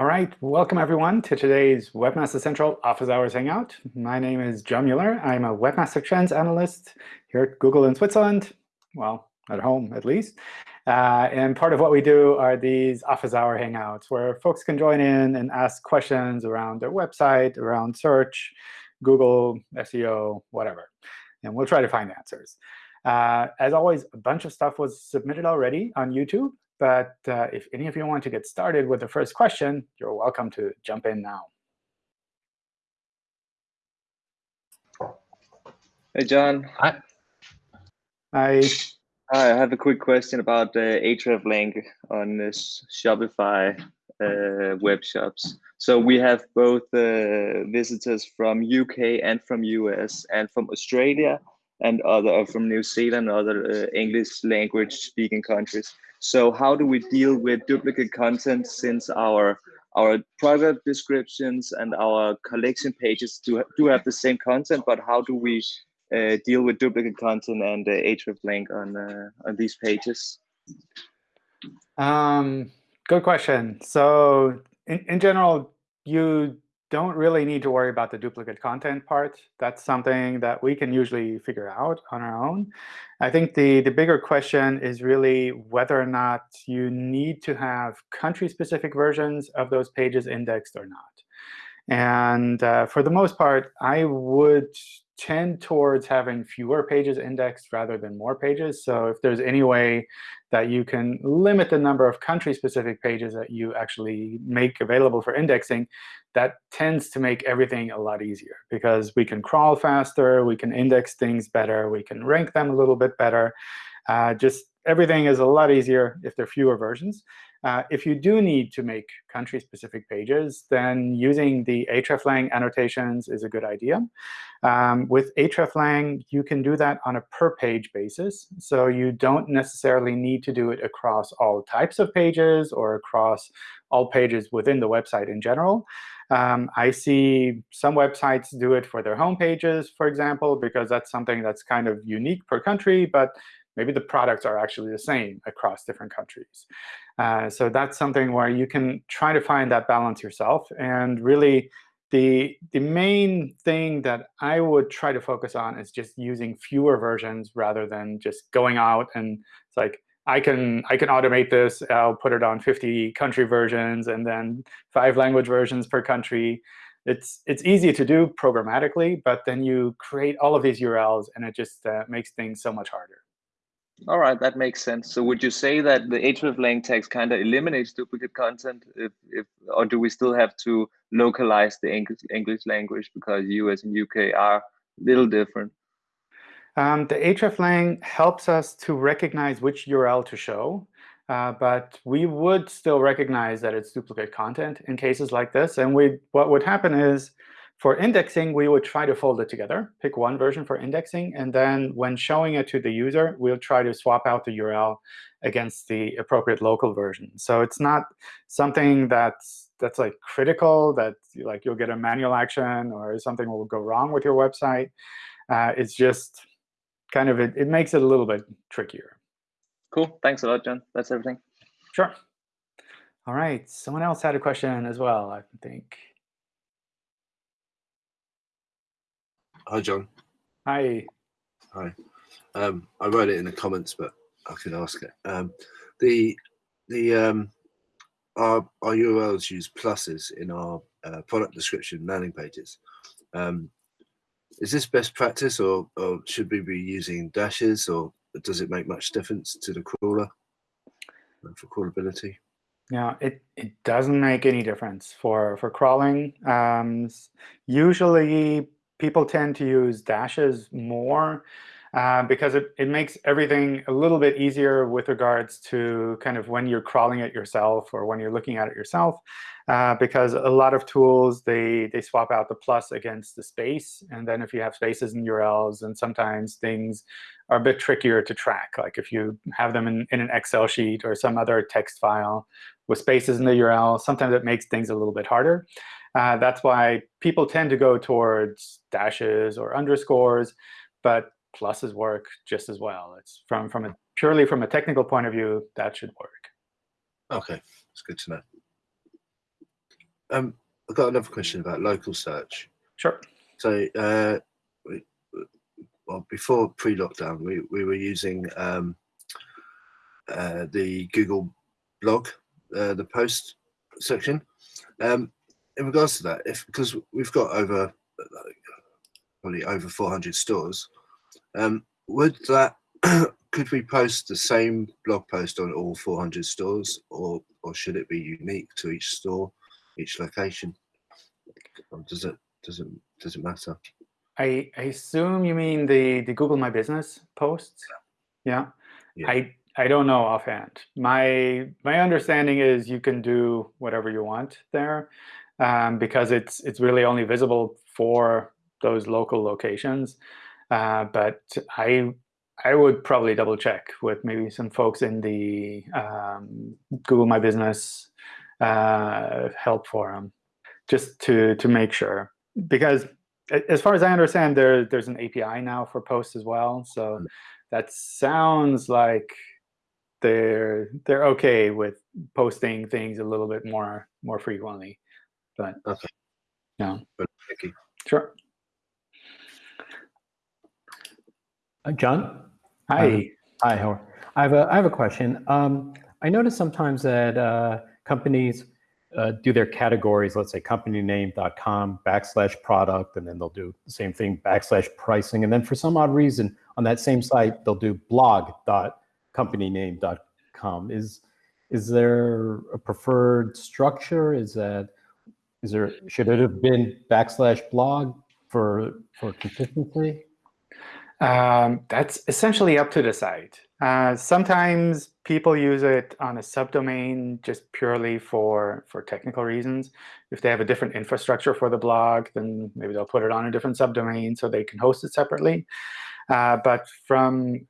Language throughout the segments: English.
All right, welcome everyone to today's Webmaster Central Office Hours Hangout. My name is John Mueller. I'm a Webmaster Trends analyst here at Google in Switzerland, well, at home at least. Uh, and part of what we do are these office hour hangouts where folks can join in and ask questions around their website, around search, Google, SEO, whatever. And we'll try to find answers. Uh, as always, a bunch of stuff was submitted already on YouTube. But uh, if any of you want to get started with the first question, you're welcome to jump in now. Hey, John. Hi. Hi. Hi, I have a quick question about the hreflang on this Shopify uh, web shops. So we have both uh, visitors from UK and from US and from Australia and other from New Zealand, other uh, English language speaking countries. So how do we deal with duplicate content since our our product descriptions and our collection pages do, do have the same content, but how do we uh, deal with duplicate content and uh, hreflang on uh, on these pages? Um, good question. So in, in general, you don't really need to worry about the duplicate content part. That's something that we can usually figure out on our own. I think the, the bigger question is really whether or not you need to have country-specific versions of those pages indexed or not. And uh, for the most part, I would tend towards having fewer pages indexed rather than more pages. So if there's any way that you can limit the number of country-specific pages that you actually make available for indexing, that tends to make everything a lot easier. Because we can crawl faster, we can index things better, we can rank them a little bit better. Uh, just everything is a lot easier if there are fewer versions. Uh, if you do need to make country-specific pages, then using the hreflang annotations is a good idea. Um, with hreflang, you can do that on a per-page basis. So you don't necessarily need to do it across all types of pages or across all pages within the website in general. Um, I see some websites do it for their home pages, for example, because that's something that's kind of unique per country. But maybe the products are actually the same across different countries. Uh, so that's something where you can try to find that balance yourself. And really, the, the main thing that I would try to focus on is just using fewer versions rather than just going out and it's like, I can I can automate this. I'll put it on 50 country versions and then five language versions per country. It's it's easy to do programmatically, but then you create all of these URLs, and it just uh, makes things so much harder. All right, that makes sense. So would you say that the hreflang text kind of eliminates duplicate content, if, if or do we still have to localize the English, English language because US and UK are a little different? Um, the hreflang helps us to recognize which URL to show. Uh, but we would still recognize that it's duplicate content in cases like this. And we, what would happen is for indexing, we would try to fold it together, pick one version for indexing, and then when showing it to the user, we'll try to swap out the URL against the appropriate local version. So it's not something that's that's like critical that like you'll get a manual action or something will go wrong with your website. Uh, it's just kind of it, it makes it a little bit trickier. Cool. Thanks a lot, John. That's everything. Sure. All right. Someone else had a question as well, I think. Hi, John. Hi. Hi. Um, I wrote it in the comments, but I can ask it. Um, the the um, our our URLs use pluses in our uh, product description landing pages. Um, is this best practice, or, or should we be using dashes, or does it make much difference to the crawler for crawlability? Yeah, it, it doesn't make any difference for, for crawling. Um, usually, people tend to use dashes more uh, because it, it makes everything a little bit easier with regards to kind of when you're crawling it yourself or when you're looking at it yourself. Uh, because a lot of tools, they, they swap out the plus against the space. And then if you have spaces in URLs, and sometimes things are a bit trickier to track. Like if you have them in, in an Excel sheet or some other text file with spaces in the URL, sometimes it makes things a little bit harder. Uh, that's why people tend to go towards dashes or underscores, but pluses work just as well. It's from from a purely from a technical point of view, that should work. OK, it's good to know. Um, I've got another question about local search. Sure. So, uh, we, well, before pre-lockdown, we, we were using um, uh, the Google blog, uh, the post section. Um, in regards to that, if because we've got over probably over 400 stores, um, would that could we post the same blog post on all 400 stores, or or should it be unique to each store, each location? Or does it does it does it matter? I, I assume you mean the, the Google My Business posts? Yeah. Yeah. I I don't know offhand. My my understanding is you can do whatever you want there, um, because it's it's really only visible for those local locations. Uh, but I I would probably double check with maybe some folks in the um, Google My Business uh, help forum, just to to make sure. Because as far as I understand, there there's an API now for posts as well. So Mm. that sounds like they're they're okay with posting things a little bit more more frequently. But Okay. yeah, But thank you. sure. Uh, John? Hi. Hi, Howard. I have a, I have a question. Um, I notice sometimes that uh, companies uh, do their categories, let's say companyname.com backslash product, and then they'll do the same thing backslash pricing. And then for some odd reason on that same site, they'll do blog.companyname.com. Is, is there a preferred structure? Is that, is there, should it have been backslash blog for, for consistency? Um, that's essentially up to the site. Uh, sometimes people use it on a subdomain just purely for for technical reasons. If they have a different infrastructure for the blog, then maybe they'll put it on a different subdomain so they can host it separately. Uh, but from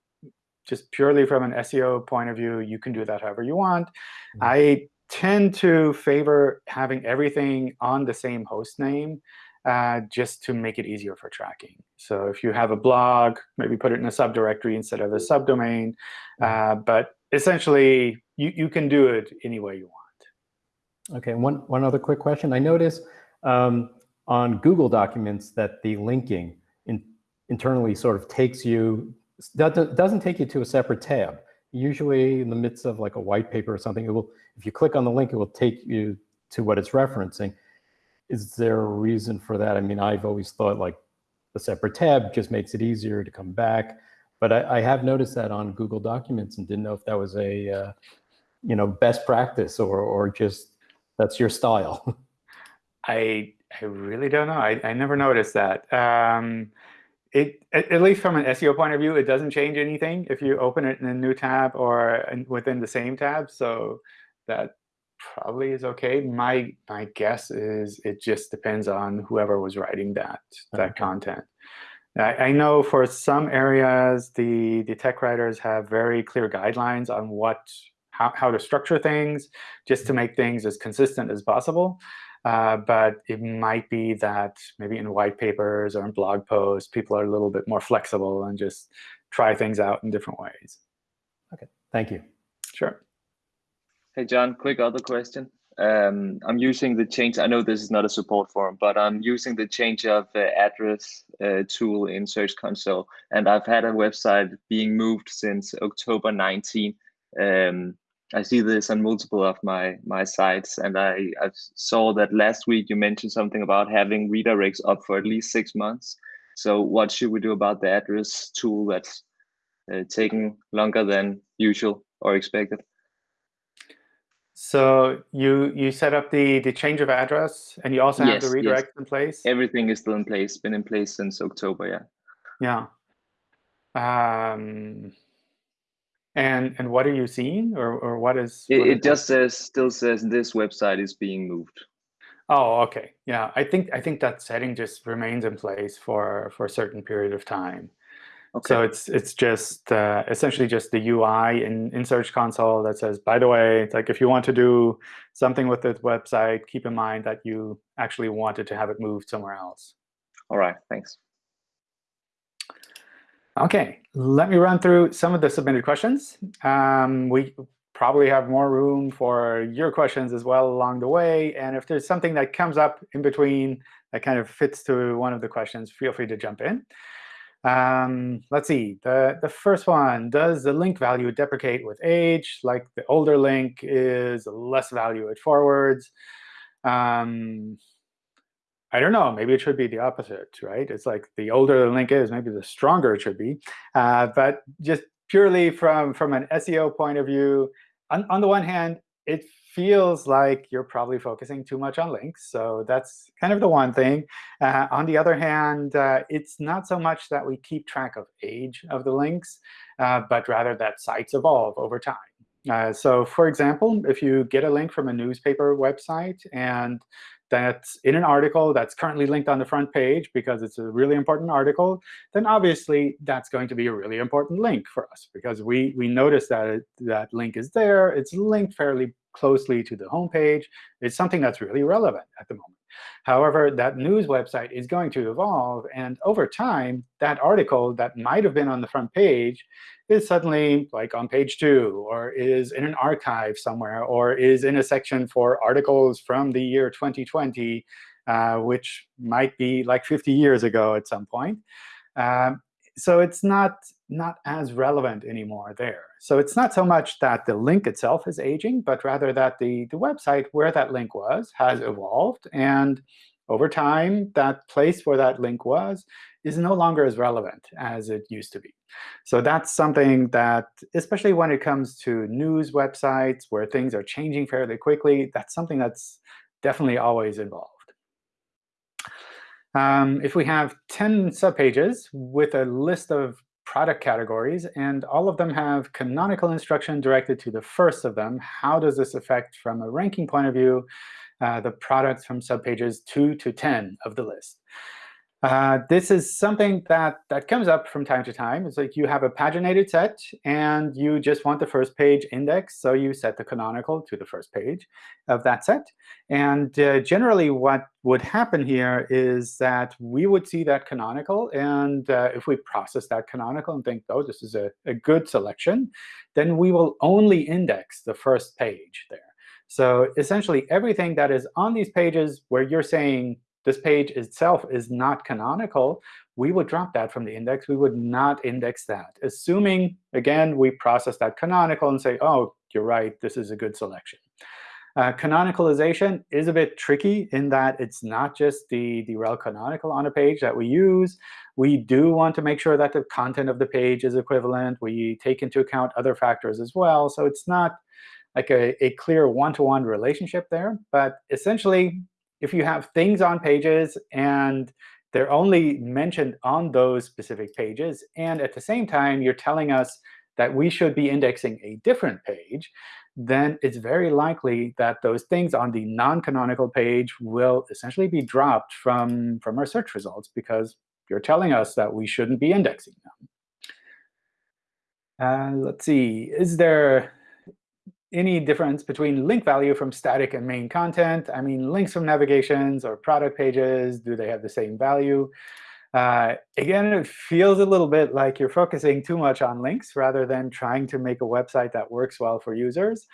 just purely from an SEO point of view, you can do that however you want. Mhm. I tend to favor having everything on the same host name uh, just to make it easier for tracking. So if you have a blog, maybe put it in a subdirectory instead of a subdomain. Uh, but essentially, you, you can do it any way you want. Okay, one, one other quick question. I noticed um, on Google Documents that the linking in, internally sort of takes you, doesn't, doesn't take you to a separate tab. Usually in the midst of like a white paper or something, it will, if you click on the link, it will take you to what it's referencing. Is there a reason for that? I mean, I've always thought like a separate tab just makes it easier to come back. But I, I have noticed that on Google Documents and didn't know if that was a, uh, you know, best practice or, or just that's your style. I I really don't know. I, I never noticed that. Um, it at, at least from an SEO point of view, it doesn't change anything if you open it in a new tab or in, within the same tab. So that probably is okay. My my guess is it just depends on whoever was writing that that Okay. content. I, I know for some areas, the the tech writers have very clear guidelines on what how, how to structure things, just to mm-hmm. make things as consistent as possible. Uh, but it might be that maybe in white papers or in blog posts, people are a little bit more flexible and just try things out in different ways. OK, thank you. Sure. Hey, John, quick other question. Um, I'm using the change, I know this is not a support forum, but I'm using the change of uh, address uh, tool in Search Console. And I've had a website being moved since October 19. Um, I see this on multiple of my, my sites. And I, I saw that last week you mentioned something about having redirects up for at least six months. So what should we do about the address tool that's uh, taking longer than usual or expected? So you you set up the the change of address, and you also have Yes, the yes. redirect in place. everything is still in place been in place since october yeah Yeah. Um, and and what are you seeing, or or what is? it, what it just says still says this website is being moved Oh, okay. Yeah, I think I think that setting just remains in place for for a certain period of time. okay So it's it's just uh, essentially just the UI in, in Search Console that says, by the way, it's like if you want to do something with this website, keep in mind that you actually wanted to have it moved somewhere else. all right thanks Okay, let me run through some of the submitted questions. Um, we probably have more room for your questions as well along the way. And if there's something that comes up in between that kind of fits to one of the questions, feel free to jump in. Um, let's see. The, the first one, does the link value deprecate with age? Like the older link is less value it forwards. Um, I don't know. Maybe it should be the opposite, right? It's like the older the link is, maybe the stronger it should be. Uh, but just purely from, from an SEO point of view, on, on the one hand, it feels like you're probably focusing too much on links. So that's kind of the one thing. Uh, on the other hand, uh, it's not so much that we keep track of age of the links, uh, but rather that sites evolve over time. Uh, so for example, if you get a link from a newspaper website and that's in an article that's currently linked on the front page because it's a really important article, then obviously that's going to be a really important link for us because we, we notice that it, that link is there. It's linked fairly closely to the home page. It's something that's really relevant at the moment. However, that news website is going to evolve. And over time, that article that might have been on the front page is suddenly like on page two, or is in an archive somewhere, or is in a section for articles from the year 2020, uh, which might be like 50 years ago at some point. Um, so it's not not as relevant anymore there. So it's not so much that the link itself is aging, but rather that the, the website where that link was has evolved. And over time, that place where that link was is no longer as relevant as it used to be. So that's something that, especially when it comes to news websites where things are changing fairly quickly, that's something that's definitely always involved. Um, if we have 10 subpages with a list of product categories, and all of them have canonical instruction directed to the first of them, how does this affect, from a ranking point of view, uh, the products from subpages 2 to 10 of the list? Uh, this is something that, that comes up from time to time. It's like you have a paginated set, and you just want the first page index. So you set the canonical to the first page of that set. And uh, generally, what would happen here is that we would see that canonical. And uh, if we process that canonical and think, oh, this is a, a good selection, then we will only index the first page there. So essentially, everything that is on these pages where you're saying this page itself is not canonical, we would drop that from the index. We would not index that, assuming, again, we process that canonical and say, oh, you're right, this is a good selection. Uh, canonicalization is a bit tricky in that it's not just the, the rel canonical on a page that we use. We do want to make sure that the content of the page is equivalent. We take into account other factors as well. So it's not like a, a clear one-to-one -one relationship there. But essentially, if you have things on pages and they're only mentioned on those specific pages, and at the same time you're telling us that we should be indexing a different page, then it's very likely that those things on the non-canonical page will essentially be dropped from, from our search results because you're telling us that we shouldn't be indexing them. Uh, let's see. Is there any difference between link value from static and main content. I mean, links from navigations or product pages, do they have the same value? Uh, again, it feels a little bit like you're focusing too much on links rather than trying to make a website that works well for users.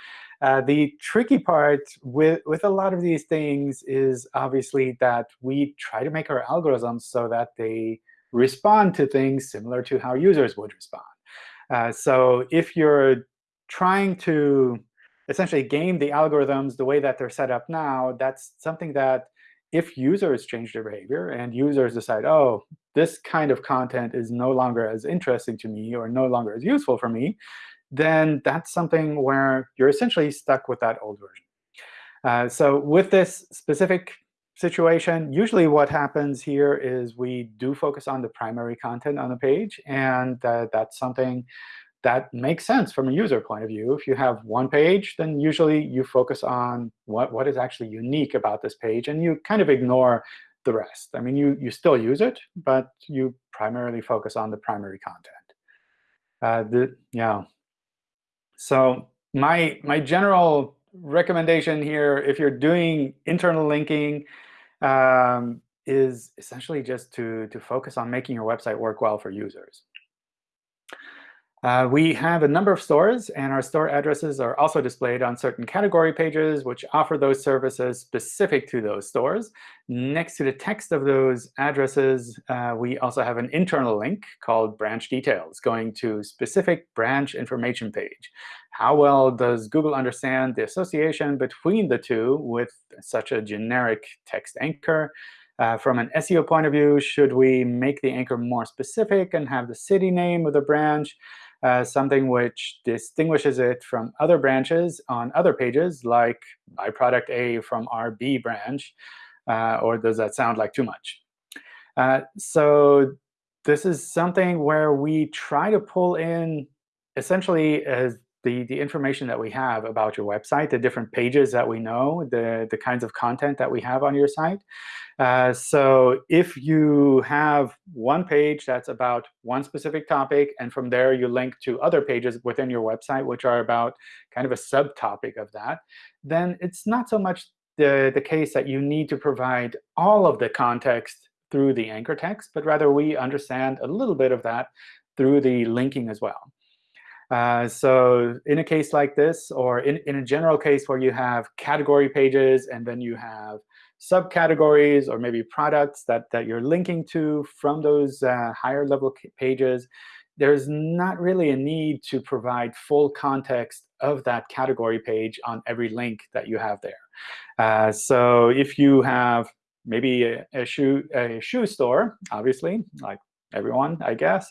Uh, the tricky part with, with a lot of these things is obviously that we try to make our algorithms so that they respond to things similar to how users would respond. Uh, so if you're trying to essentially game the algorithms the way that they're set up now, that's something that if users change their behavior and users decide, oh, this kind of content is no longer as interesting to me or no longer as useful for me, then that's something where you're essentially stuck with that old version. Uh, so with this specific situation, usually what happens here is we do focus on the primary content on the page. And uh, that's something that makes sense from a user point of view. If you have one page, then usually you focus on what, what is actually unique about this page, and you kind of ignore the rest. I mean, you, you still use it, but you primarily focus on the primary content. Uh, the, yeah. So my, my general recommendation here, if you're doing internal linking, um, is essentially just to, to focus on making your website work well for users. Uh, we have a number of stores, and our store addresses are also displayed on certain category pages, which offer those services specific to those stores. Next to the text of those addresses, uh, we also have an internal link called branch details, going to specific branch information page. How well does Google understand the association between the two with such a generic text anchor? Uh, from an SEO point of view, should we make the anchor more specific and have the city name of the branch? Uh, something which distinguishes it from other branches on other pages, like buy product A from our B branch, uh, or does that sound like too much? Uh, so this is something where we try to pull in essentially as the, the information that we have about your website, the different pages that we know, the, the kinds of content that we have on your site. Uh, so if you have one page that's about one specific topic, and from there you link to other pages within your website which are about kind of a subtopic of that, then it's not so much the, the case that you need to provide all of the context through the anchor text, but rather we understand a little bit of that through the linking as well. Uh, so in a case like this, or in, in a general case where you have category pages and then you have subcategories or maybe products that, that you're linking to from those uh, higher level pages, there's not really a need to provide full context of that category page on every link that you have there. Uh, so if you have maybe a, a, shoe, a shoe store, obviously, like everyone, I guess.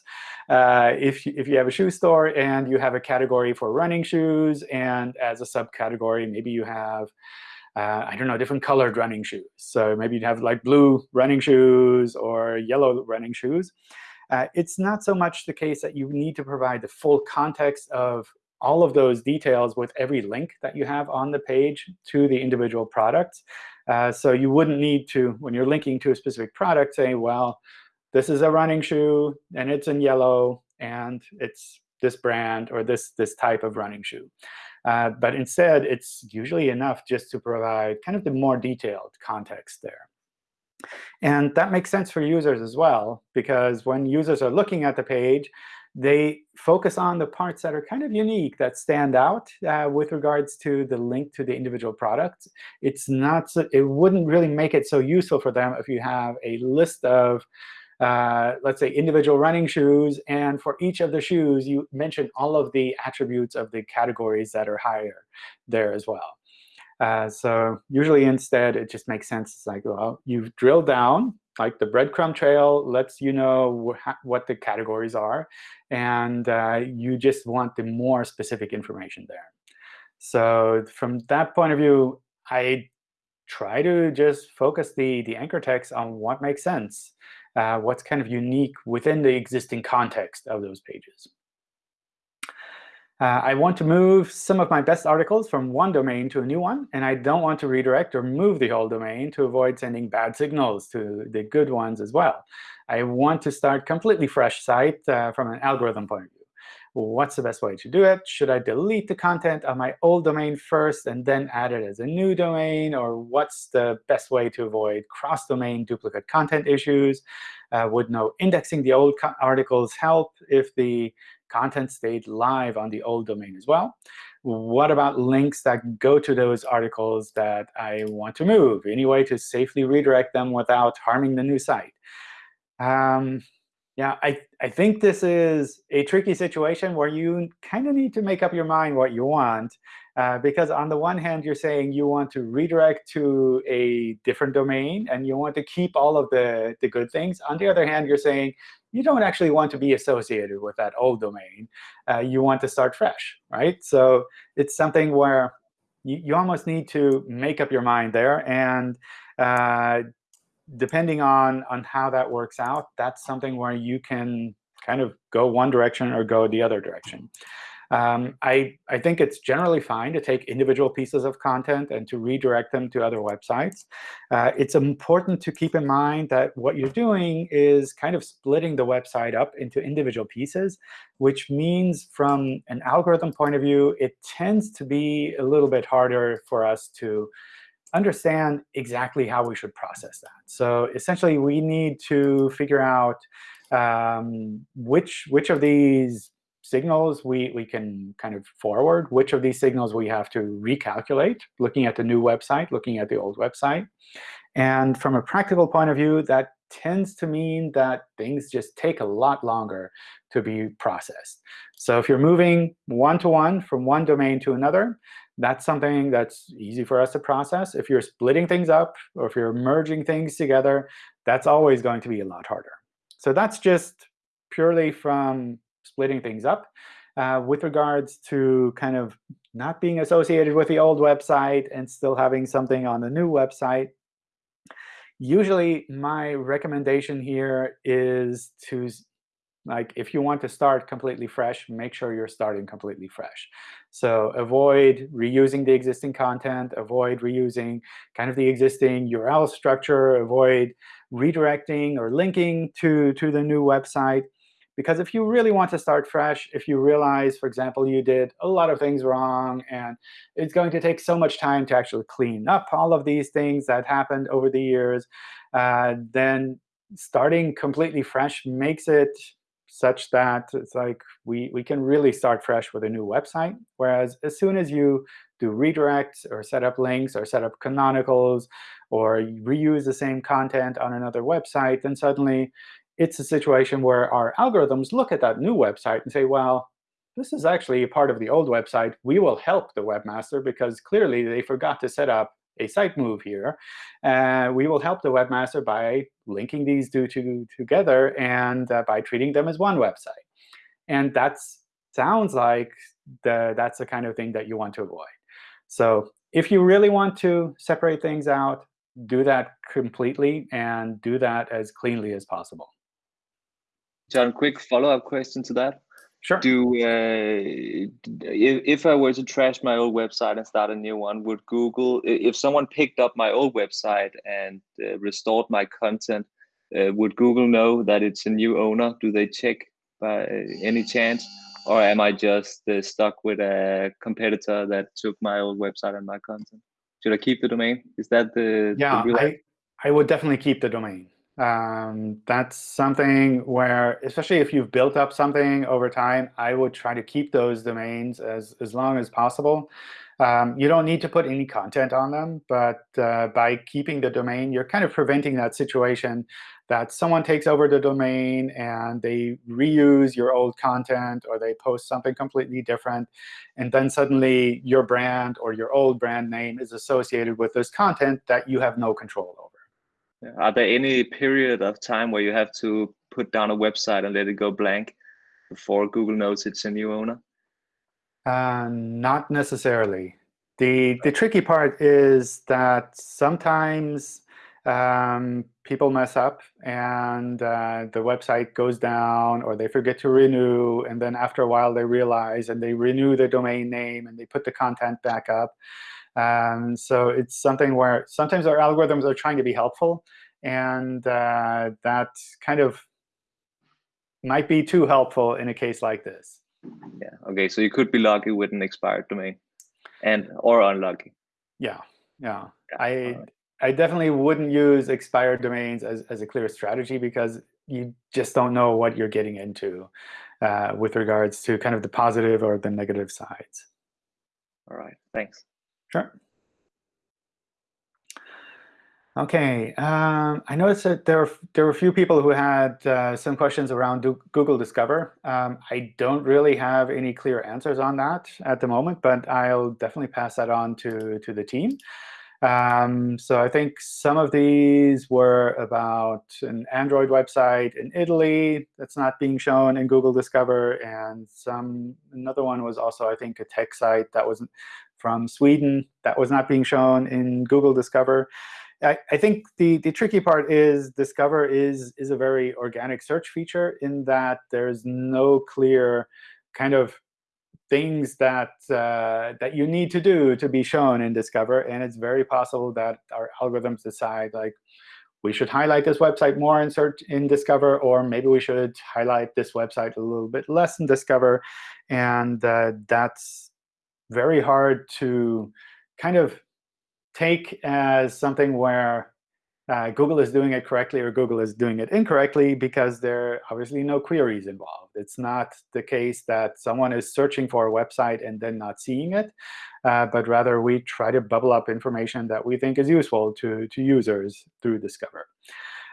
Uh, if, you, if you have a shoe store and you have a category for running shoes, and as a subcategory, maybe you have uh, I don't know, different colored running shoes. So maybe you have like blue running shoes or yellow running shoes. Uh, it's not so much the case that you need to provide the full context of all of those details with every link that you have on the page to the individual products. Uh, so you wouldn't need to, when you're linking to a specific product, say, well, this is a running shoe, and it's in yellow, and it's this brand or this, this type of running shoe. Uh, but instead, it's usually enough just to provide kind of the more detailed context there. And that makes sense for users as well, because when users are looking at the page, they focus on the parts that are kind of unique, that stand out uh, with regards to the link to the individual products. It's not so, it wouldn't really make it so useful for them if you have a list of uh, let's say, individual running shoes. And for each of the shoes, you mention all of the attributes of the categories that are higher there as well. Uh, so usually instead, it just makes sense. It's like, well, you've drilled down. Like the breadcrumb trail lets you know wh what the categories are. And uh, you just want the more specific information there. So from that point of view, I try to just focus the, the anchor text on what makes sense uh, what's kind of unique within the existing context of those pages. Uh, I want to move some of my best articles from one domain to a new one, and I don't want to redirect or move the whole domain to avoid sending bad signals to the good ones as well. I want to start completely fresh site uh, from an algorithm point of view what's the best way to do it? Should I delete the content of my old domain first and then add it as a new domain? Or what's the best way to avoid cross-domain duplicate content issues? Uh, would no indexing the old articles help if the content stayed live on the old domain as well? What about links that go to those articles that I want to move? Any way to safely redirect them without harming the new site? Um, yeah, I, I think this is a tricky situation where you kind of need to make up your mind what you want. Uh, because on the one hand, you're saying you want to redirect to a different domain, and you want to keep all of the, the good things. On the other hand, you're saying you don't actually want to be associated with that old domain. Uh, you want to start fresh, right? So it's something where you, you almost need to make up your mind there. And uh, depending on, on how that works out, that's something where you can kind of go one direction or go the other direction. Um, I, I think it's generally fine to take individual pieces of content and to redirect them to other websites. Uh, it's important to keep in mind that what you're doing is kind of splitting the website up into individual pieces, which means from an algorithm point of view, it tends to be a little bit harder for us to understand exactly how we should process that. So essentially, we need to figure out um, which, which of these signals we, we can kind of forward, which of these signals we have to recalculate, looking at the new website, looking at the old website. And from a practical point of view, that tends to mean that things just take a lot longer to be processed. So if you're moving one-to-one -one from one domain to another, that's something that's easy for us to process. If you're splitting things up or if you're merging things together, that's always going to be a lot harder. So that's just purely from splitting things up. Uh, with regards to kind of not being associated with the old website and still having something on the new website, usually my recommendation here is to like if you want to start completely fresh, make sure you're starting completely fresh. So avoid reusing the existing content, avoid reusing kind of the existing URL structure, avoid redirecting or linking to, to the new website. Because if you really want to start fresh, if you realize, for example, you did a lot of things wrong, and it's going to take so much time to actually clean up all of these things that happened over the years, uh, then starting completely fresh makes it such that it's like we, we can really start fresh with a new website. Whereas as soon as you do redirects or set up links or set up canonicals or reuse the same content on another website, then suddenly it's a situation where our algorithms look at that new website and say, well, this is actually a part of the old website. We will help the webmaster because clearly they forgot to set up a site move here. Uh, we will help the webmaster by linking these two to, together and uh, by treating them as one website. And that sounds like the, that's the kind of thing that you want to avoid. So if you really want to separate things out, do that completely and do that as cleanly as possible. John, quick follow-up question to that. Sure. Do uh, if, if I were to trash my old website and start a new one, would Google, if someone picked up my old website and uh, restored my content, uh, would Google know that it's a new owner? Do they check by any chance, or am I just uh, stuck with a competitor that took my old website and my content? Should I keep the domain? Is that the yeah? The I I would definitely keep the domain. Um, that's something where, especially if you've built up something over time, I would try to keep those domains as, as long as possible. Um, you don't need to put any content on them, but uh, by keeping the domain, you're kind of preventing that situation that someone takes over the domain and they reuse your old content or they post something completely different. And then suddenly your brand or your old brand name is associated with this content that you have no control over. Are there any period of time where you have to put down a website and let it go blank before Google knows it's a new owner? Uh, not necessarily. The, the tricky part is that sometimes um, people mess up and uh, the website goes down or they forget to renew. And then after a while, they realize and they renew the domain name and they put the content back up. Um, so it's something where sometimes our algorithms are trying to be helpful, and uh, that kind of might be too helpful in a case like this. Yeah. OK, so you could be lucky with an expired domain, and or unlucky. Yeah. Yeah. yeah. I right. I definitely wouldn't use expired domains as as a clear strategy because you just don't know what you're getting into uh, with regards to kind of the positive or the negative sides. All right. Thanks. Sure. OK. Um, I noticed that there, there were a few people who had uh, some questions around Google Discover. Um, I don't really have any clear answers on that at the moment, but I'll definitely pass that on to, to the team. Um, so I think some of these were about an Android website in Italy that's not being shown in Google Discover, and some another one was also, I think, a tech site that was from Sweden that was not being shown in Google Discover. I, I think the, the tricky part is Discover is, is a very organic search feature in that there's no clear kind of things that uh, that you need to do to be shown in Discover. And it's very possible that our algorithms decide, like, we should highlight this website more in search in Discover, or maybe we should highlight this website a little bit less in Discover. And uh, that's very hard to kind of take as something where uh, Google is doing it correctly or Google is doing it incorrectly because there are obviously no queries involved. It's not the case that someone is searching for a website and then not seeing it, uh, but rather we try to bubble up information that we think is useful to, to users through Discover.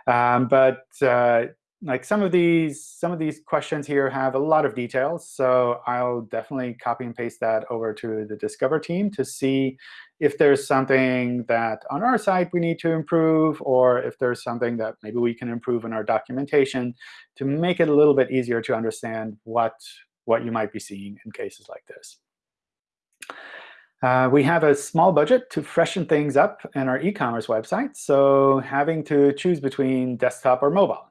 Um, but uh, like some of these some of these questions here have a lot of details. So I'll definitely copy and paste that over to the Discover team to see if there's something that on our side we need to improve, or if there's something that maybe we can improve in our documentation to make it a little bit easier to understand what, what you might be seeing in cases like this. Uh, we have a small budget to freshen things up in our e-commerce website, so having to choose between desktop or mobile.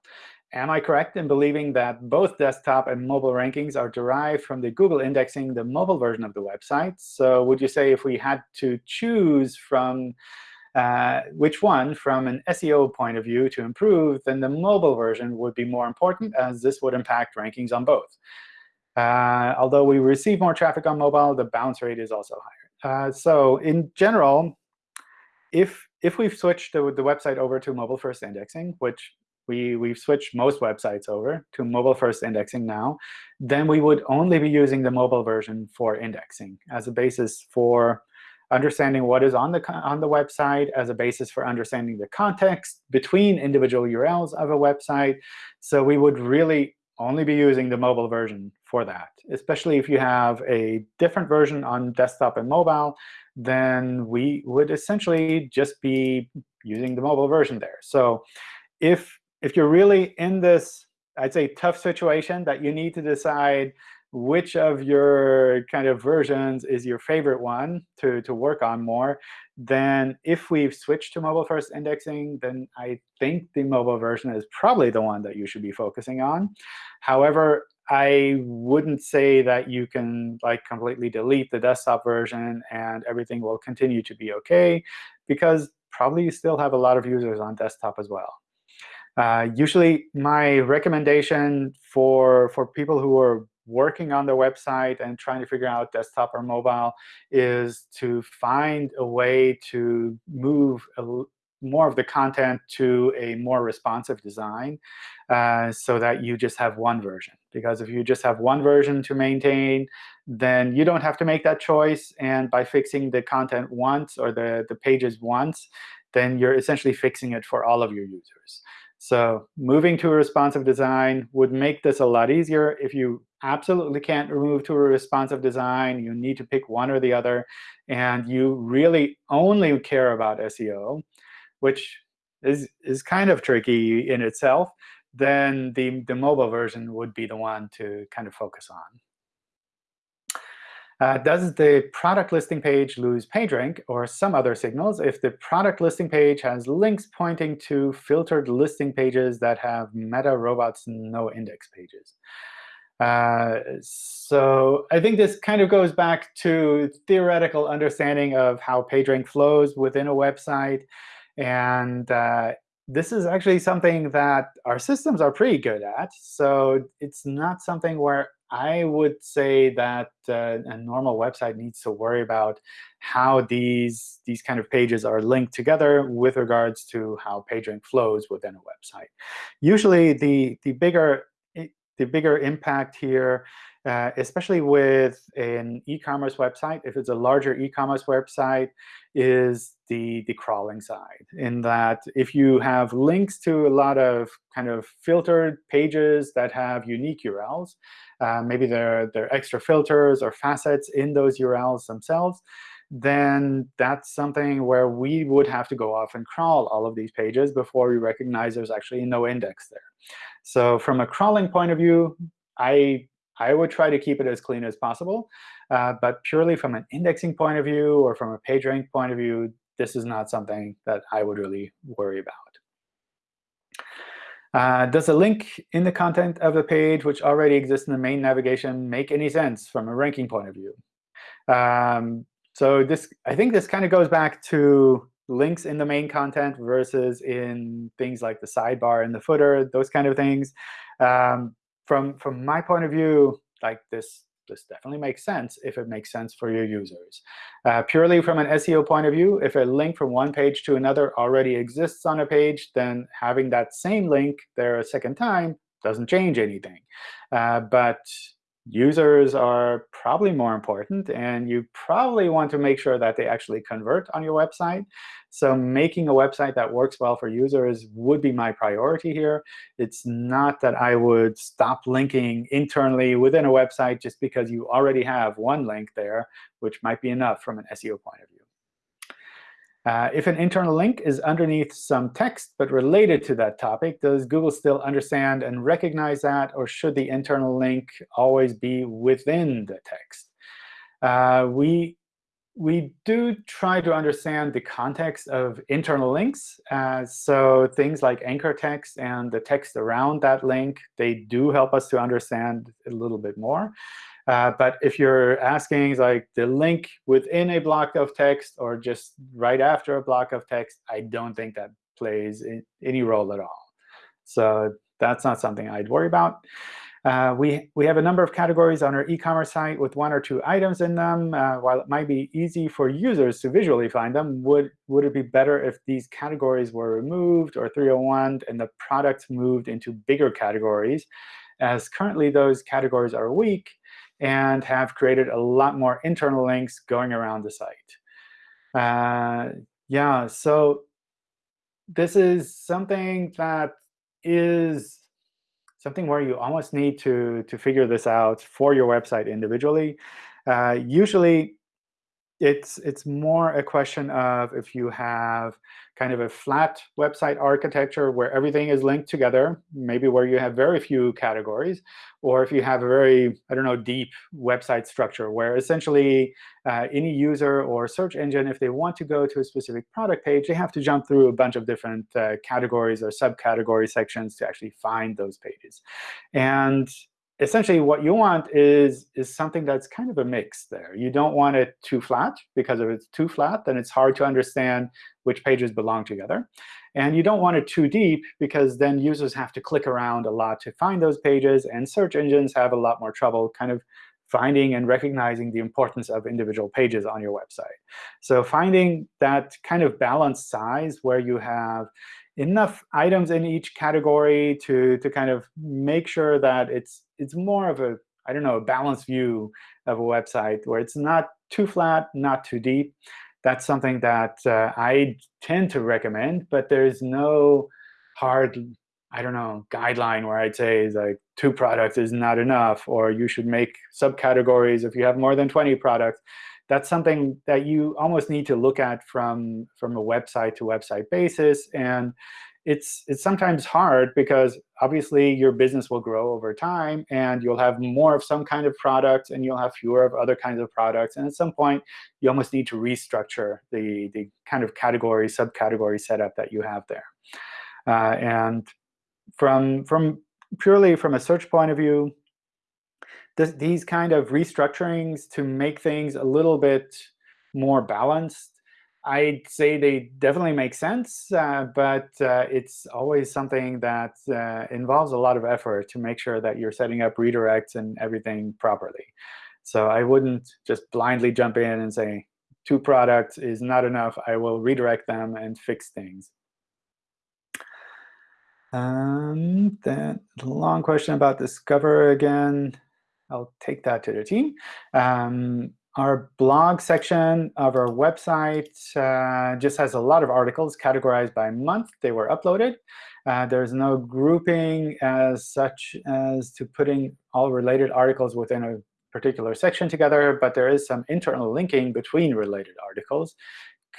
Am I correct in believing that both desktop and mobile rankings are derived from the Google indexing the mobile version of the website? So would you say if we had to choose from uh, which one from an SEO point of view to improve, then the mobile version would be more important, as this would impact rankings on both. Uh, although we receive more traffic on mobile, the bounce rate is also higher. Uh, so in general, if if we've switched the, the website over to mobile first indexing, which we, we've switched most websites over to mobile-first indexing now, then we would only be using the mobile version for indexing as a basis for understanding what is on the, on the website, as a basis for understanding the context between individual URLs of a website. So we would really only be using the mobile version for that, especially if you have a different version on desktop and mobile, then we would essentially just be using the mobile version there. So if if you're really in this, I'd say, tough situation that you need to decide which of your kind of versions is your favorite one to, to work on more, then if we've switched to mobile-first indexing, then I think the mobile version is probably the one that you should be focusing on. However, I wouldn't say that you can like completely delete the desktop version and everything will continue to be OK, because probably you still have a lot of users on desktop as well. Uh, usually, my recommendation for, for people who are working on the website and trying to figure out desktop or mobile is to find a way to move a, more of the content to a more responsive design uh, so that you just have one version. Because if you just have one version to maintain, then you don't have to make that choice. And by fixing the content once or the, the pages once, then you're essentially fixing it for all of your users. So moving to a responsive design would make this a lot easier. If you absolutely can't move to a responsive design, you need to pick one or the other, and you really only care about SEO, which is, is kind of tricky in itself, then the, the mobile version would be the one to kind of focus on. Uh, does the product listing page lose PageRank or some other signals if the product listing page has links pointing to filtered listing pages that have meta robots no index pages? Uh, so I think this kind of goes back to theoretical understanding of how PageRank flows within a website. And uh, this is actually something that our systems are pretty good at. So it's not something where I would say that uh, a normal website needs to worry about how these, these kind of pages are linked together with regards to how PageRank flows within a website. Usually, the, the, bigger, the bigger impact here, uh, especially with an e-commerce website, if it's a larger e-commerce website, is the, the crawling side, in that if you have links to a lot of kind of filtered pages that have unique URLs, uh, maybe there, there are extra filters or facets in those URLs themselves, then that's something where we would have to go off and crawl all of these pages before we recognize there's actually no index there. So from a crawling point of view, I, I would try to keep it as clean as possible. Uh, but purely from an indexing point of view or from a page rank point of view, this is not something that I would really worry about. Uh, does a link in the content of the page, which already exists in the main navigation, make any sense from a ranking point of view? Um, so this, I think this kind of goes back to links in the main content versus in things like the sidebar and the footer, those kind of things. Um, from, from my point of view, like this this definitely makes sense if it makes sense for your users. Uh, purely from an SEO point of view, if a link from one page to another already exists on a page, then having that same link there a second time doesn't change anything. Uh, but users are probably more important, and you probably want to make sure that they actually convert on your website. So making a website that works well for users would be my priority here. It's not that I would stop linking internally within a website just because you already have one link there, which might be enough from an SEO point of view. Uh, if an internal link is underneath some text but related to that topic, does Google still understand and recognize that, or should the internal link always be within the text? Uh, we we do try to understand the context of internal links. Uh, so things like anchor text and the text around that link, they do help us to understand a little bit more. Uh, but if you're asking like the link within a block of text or just right after a block of text, I don't think that plays any role at all. So that's not something I'd worry about. Uh, we, we have a number of categories on our e-commerce site with one or two items in them. Uh, while it might be easy for users to visually find them, would, would it be better if these categories were removed or 301 and the products moved into bigger categories? As currently those categories are weak and have created a lot more internal links going around the site. Uh, yeah, so this is something that is something where you almost need to, to figure this out for your website individually. Uh, usually, it's, it's more a question of if you have kind of a flat website architecture where everything is linked together, maybe where you have very few categories, or if you have a very, I don't know, deep website structure where essentially uh, any user or search engine, if they want to go to a specific product page, they have to jump through a bunch of different uh, categories or subcategory sections to actually find those pages. And essentially what you want is, is something that's kind of a mix there. You don't want it too flat, because if it's too flat, then it's hard to understand which pages belong together. And you don't want it too deep, because then users have to click around a lot to find those pages, and search engines have a lot more trouble kind of finding and recognizing the importance of individual pages on your website. So finding that kind of balanced size where you have enough items in each category to, to kind of make sure that it's, it's more of a, I don't know, a balanced view of a website where it's not too flat, not too deep. That's something that uh, I tend to recommend, but there's no hard, I don't know, guideline where I'd say is like two products is not enough, or you should make subcategories if you have more than 20 products that's something that you almost need to look at from, from a website to website basis. And it's, it's sometimes hard because obviously your business will grow over time, and you'll have more of some kind of product, and you'll have fewer of other kinds of products. And at some point, you almost need to restructure the, the kind of category, subcategory setup that you have there. Uh, and from, from purely from a search point of view, this, these kind of restructurings to make things a little bit more balanced, I'd say they definitely make sense, uh, but uh, it's always something that uh, involves a lot of effort to make sure that you're setting up redirects and everything properly. So I wouldn't just blindly jump in and say, two products is not enough. I will redirect them and fix things. Um, that long question about Discover again. I'll take that to the team. Um, our blog section of our website uh, just has a lot of articles categorized by month they were uploaded. Uh, there's no grouping as such as to putting all related articles within a particular section together, but there is some internal linking between related articles.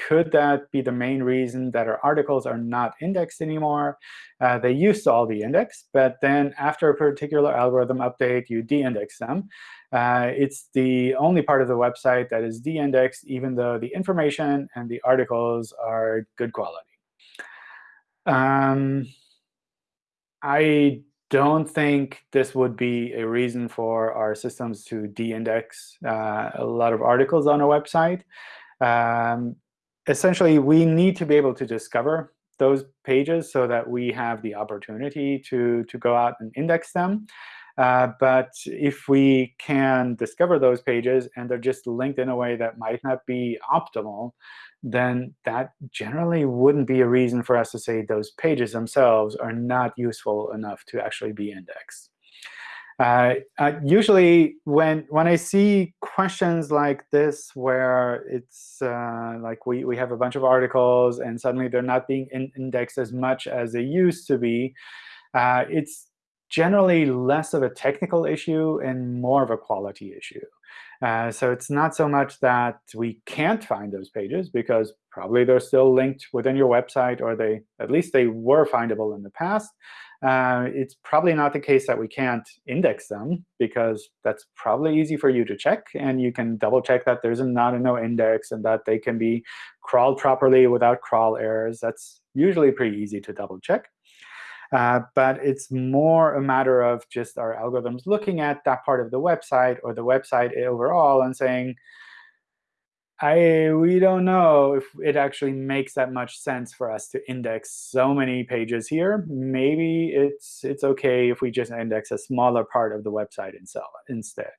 Could that be the main reason that our articles are not indexed anymore? Uh, they used to all be indexed, but then after a particular algorithm update, you de-index them. Uh, it's the only part of the website that is de-indexed, even though the information and the articles are good quality. Um, I don't think this would be a reason for our systems to de-index uh, a lot of articles on a website. Um, essentially, we need to be able to discover those pages so that we have the opportunity to, to go out and index them. Uh, but if we can discover those pages and they're just linked in a way that might not be optimal, then that generally wouldn't be a reason for us to say those pages themselves are not useful enough to actually be indexed. Uh, uh, usually, when when I see questions like this, where it's uh, like we we have a bunch of articles and suddenly they're not being in indexed as much as they used to be, uh, it's generally less of a technical issue and more of a quality issue. Uh, so it's not so much that we can't find those pages, because probably they're still linked within your website, or they at least they were findable in the past. Uh, it's probably not the case that we can't index them, because that's probably easy for you to check. And you can double check that there's a not a no index and that they can be crawled properly without crawl errors. That's usually pretty easy to double check. Uh, but it's more a matter of just our algorithms looking at that part of the website or the website overall and saying, I, we don't know if it actually makes that much sense for us to index so many pages here. Maybe it's, it's OK if we just index a smaller part of the website instead.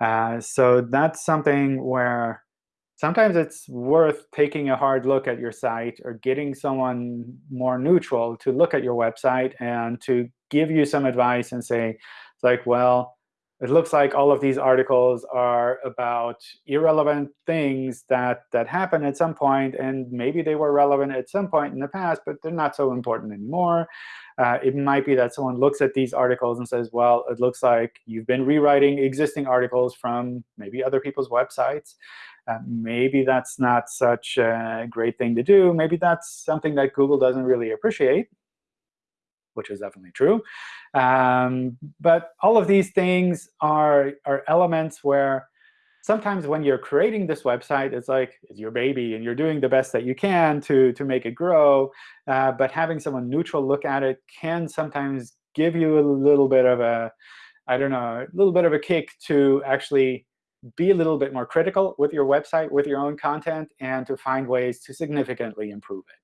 Uh, so that's something where sometimes it's worth taking a hard look at your site or getting someone more neutral to look at your website and to give you some advice and say, like, well, it looks like all of these articles are about irrelevant things that, that happen at some point, and maybe they were relevant at some point in the past, but they're not so important anymore. Uh, it might be that someone looks at these articles and says, well, it looks like you've been rewriting existing articles from maybe other people's websites. Uh, maybe that's not such a great thing to do. Maybe that's something that Google doesn't really appreciate, which is definitely true. Um, but all of these things are, are elements where sometimes when you're creating this website, it's like it's your baby, and you're doing the best that you can to, to make it grow. Uh, but having someone neutral look at it can sometimes give you a little bit of a, I don't know, a little bit of a kick to actually be a little bit more critical with your website, with your own content, and to find ways to significantly improve it.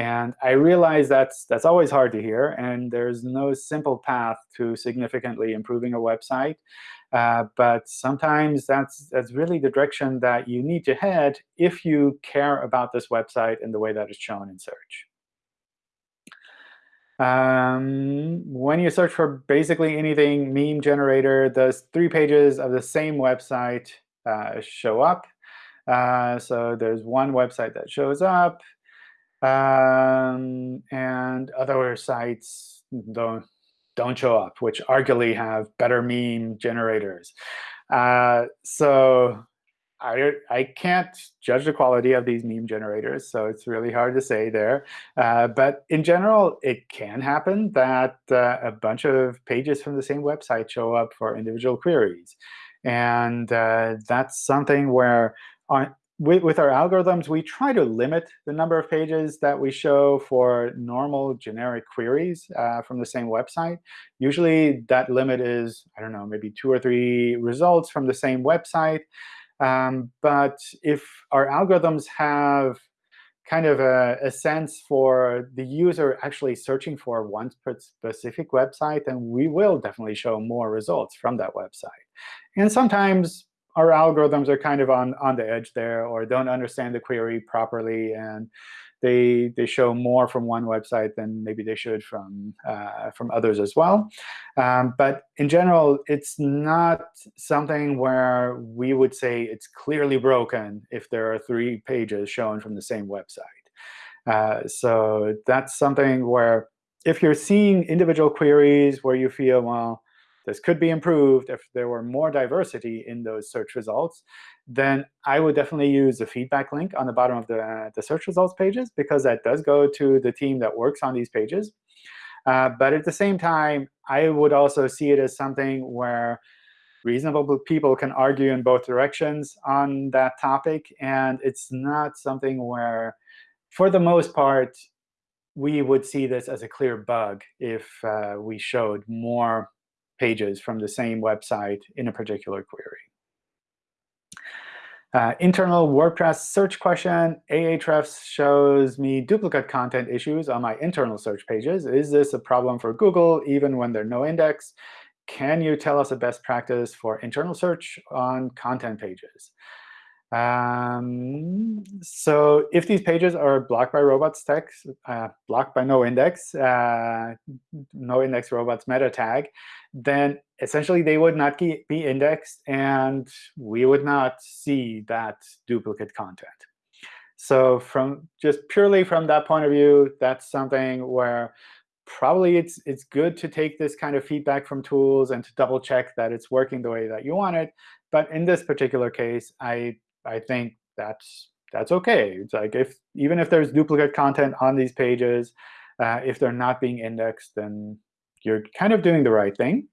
And I realize that's, that's always hard to hear, and there's no simple path to significantly improving a website. Uh, but sometimes that's, that's really the direction that you need to head if you care about this website and the way that it's shown in search. Um, when you search for basically anything meme generator, those three pages of the same website uh, show up. Uh, so there's one website that shows up, um, and other sites don't don't show up, which arguably have better meme generators. Uh, so I, I can't judge the quality of these meme generators, so it's really hard to say there. Uh, but in general, it can happen that uh, a bunch of pages from the same website show up for individual queries. And uh, that's something where on, with, with, our algorithms, we try to limit the number of pages that we show for normal generic queries uh, from the same website. Usually, that limit is, I don't know, maybe two or three results from the same website. Um, but if our algorithms have kind of a, a, sense for the user actually searching for one specific website, then we will definitely show more results from that website. And sometimes our algorithms are kind of on, on the edge there or don't understand the query properly. And they they show more from one website than maybe they should from uh, from others as well. Um, but in general, it's not something where we would say it's clearly broken if there are three pages shown from the same website. Uh, so that's something where if you're seeing individual queries where you feel, well, this could be improved if there were more diversity in those search results, then I would definitely use the feedback link on the bottom of the, uh, the search results pages, because that does go to the team that works on these pages. Uh, but at the same time, I would also see it as something where reasonable people can argue in both directions on that topic. And it's not something where, for the most part, we would see this as a clear bug if uh, we showed more pages from the same website in a particular query. Uh, internal WordPress search question. Ahrefs shows me duplicate content issues on my internal search pages. Is this a problem for Google even when they're no index? can you tell us a best practice for internal search on content pages? Um, so if these pages are blocked by robots text, uh, blocked by no index, uh, no index robots meta tag, then essentially they would not be indexed, and we would not see that duplicate content. So from just purely from that point of view, that's something where probably it's it's good to take this kind of feedback from tools and to double check that it's working the way that you want it. But in this particular case, I I think that's that's OK. It's like if even if there's duplicate content on these pages, uh, if they're not being indexed, then you're kind of doing the right thing.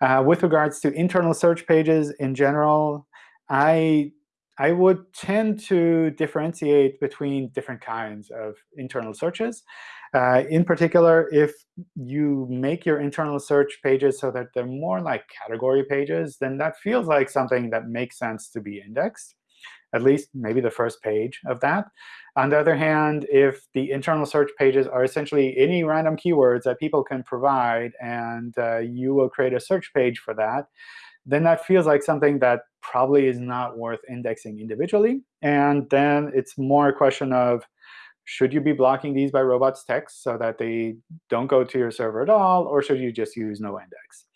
Uh, with regards to internal search pages in general, I I would tend to differentiate between different kinds of internal searches. Uh, in particular, if you make your internal search pages so that they're more like category pages, then that feels like something that makes sense to be indexed at least maybe the first page of that. On the other hand, if the internal search pages are essentially any random keywords that people can provide, and uh, you will create a search page for that, then that feels like something that probably is not worth indexing individually. And then it's more a question of, should you be blocking these by robots text so that they don't go to your server at all, or should you just use no index?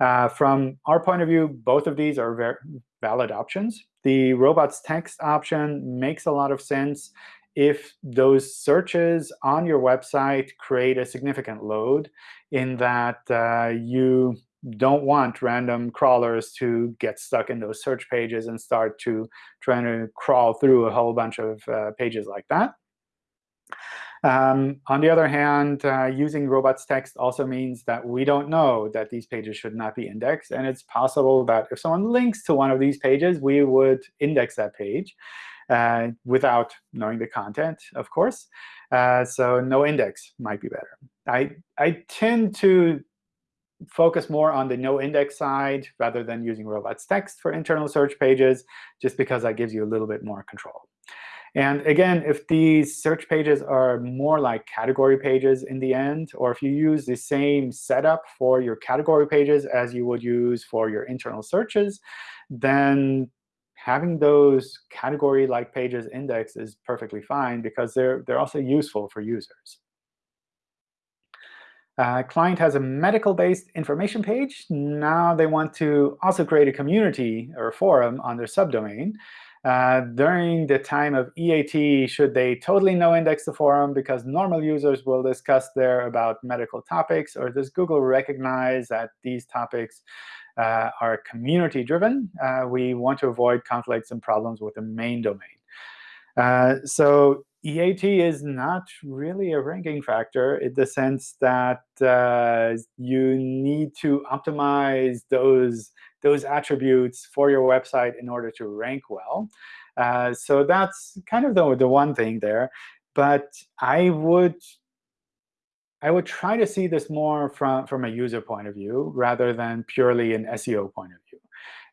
Uh, from our point of view, both of these are very valid options. The robots text option makes a lot of sense if those searches on your website create a significant load in that uh, you don't want random crawlers to get stuck in those search pages and start to trying to crawl through a whole bunch of uh, pages like that. Um, on the other hand, uh, using robots text also means that we don't know that these pages should not be indexed. And it's possible that if someone links to one of these pages, we would index that page uh, without knowing the content, of course. Uh, so no index might be better. I, I tend to focus more on the no index side rather than using robots text for internal search pages, just because that gives you a little bit more control. And again, if these search pages are more like category pages in the end, or if you use the same setup for your category pages as you would use for your internal searches, then having those category-like pages indexed is perfectly fine because they're, they're also useful for users. Uh, client has a medical-based information page. Now they want to also create a community or forum on their subdomain. Uh, during the time of EAT, should they totally no-index the forum because normal users will discuss there about medical topics? Or does Google recognize that these topics uh, are community-driven? Uh, we want to avoid conflicts and problems with the main domain. Uh, so EAT is not really a ranking factor in the sense that uh, you need to optimize those those attributes for your website in order to rank well. Uh, so that's kind of the, the one thing there. But I would I would try to see this more from, from a user point of view rather than purely an SEO point of view.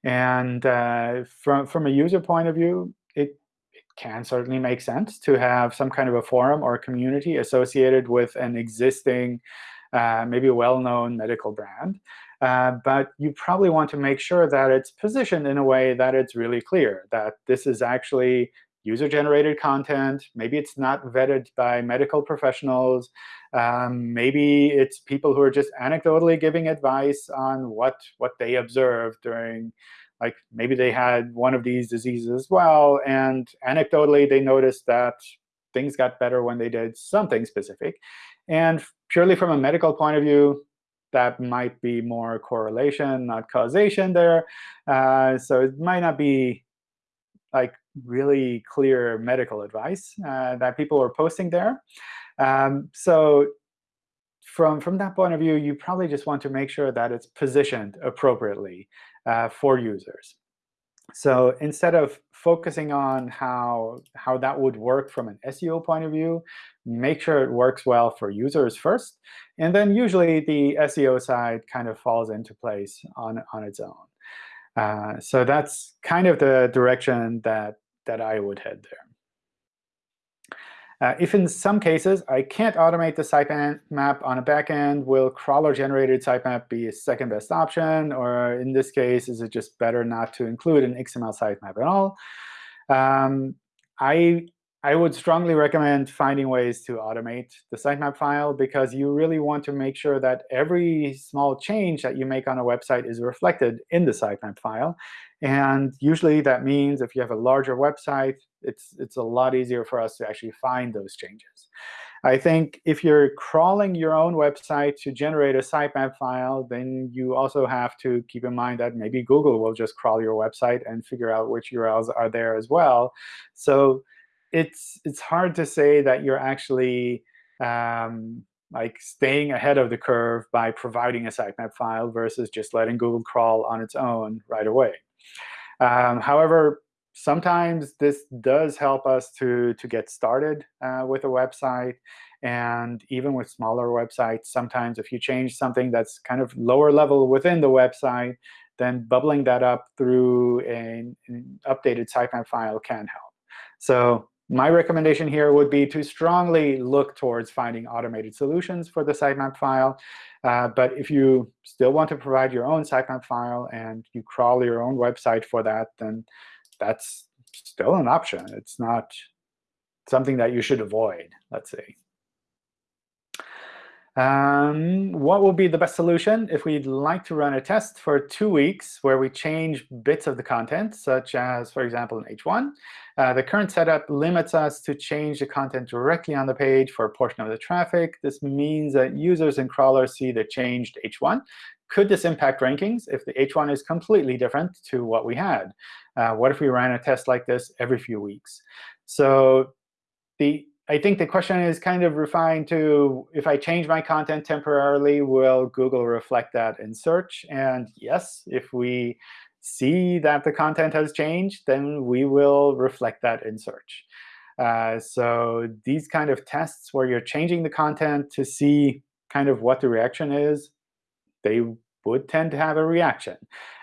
And uh, from, from a user point of view, it, it can certainly make sense to have some kind of a forum or a community associated with an existing, uh, maybe well-known medical brand. Uh, but you probably want to make sure that it's positioned in a way that it's really clear, that this is actually user-generated content. Maybe it's not vetted by medical professionals. Um, maybe it's people who are just anecdotally giving advice on what, what they observed during, like maybe they had one of these diseases as well. And anecdotally, they noticed that things got better when they did something specific. And purely from a medical point of view, that might be more correlation, not causation there. Uh, so it might not be like really clear medical advice uh, that people are posting there. Um, so from, from that point of view, you probably just want to make sure that it's positioned appropriately uh, for users. So instead of focusing on how, how that would work from an SEO point of view, make sure it works well for users first. And then usually the SEO side kind of falls into place on, on its own. Uh, so that's kind of the direction that, that I would head there. Uh, if in some cases I can't automate the sitemap map on a backend, will crawler-generated sitemap be a second best option? Or in this case, is it just better not to include an XML sitemap at all? Um, I I would strongly recommend finding ways to automate the sitemap file because you really want to make sure that every small change that you make on a website is reflected in the sitemap file. And usually that means if you have a larger website, it's, it's a lot easier for us to actually find those changes. I think if you're crawling your own website to generate a sitemap file, then you also have to keep in mind that maybe Google will just crawl your website and figure out which URLs are there as well. So it's it's hard to say that you're actually um, like staying ahead of the curve by providing a sitemap file versus just letting Google crawl on its own right away. Um, however, sometimes this does help us to, to get started uh, with a website. And even with smaller websites, sometimes if you change something that's kind of lower level within the website, then bubbling that up through an, an updated sitemap file can help. So my recommendation here would be to strongly look towards finding automated solutions for the sitemap file. Uh, but if you still want to provide your own sitemap file and you crawl your own website for that, then that's still an option. It's not something that you should avoid, let's say. Um, what will be the best solution if we'd like to run a test for two weeks where we change bits of the content, such as, for example, in H1? Uh, the current setup limits us to change the content directly on the page for a portion of the traffic. This means that users and crawlers see the changed H1. Could this impact rankings if the H1 is completely different to what we had? Uh, what if we ran a test like this every few weeks? So the I think the question is kind of refined to, if I change my content temporarily, will Google reflect that in search? And yes, if we see that the content has changed, then we will reflect that in search. Uh, so these kind of tests where you're changing the content to see kind of what the reaction is, they would tend to have a reaction.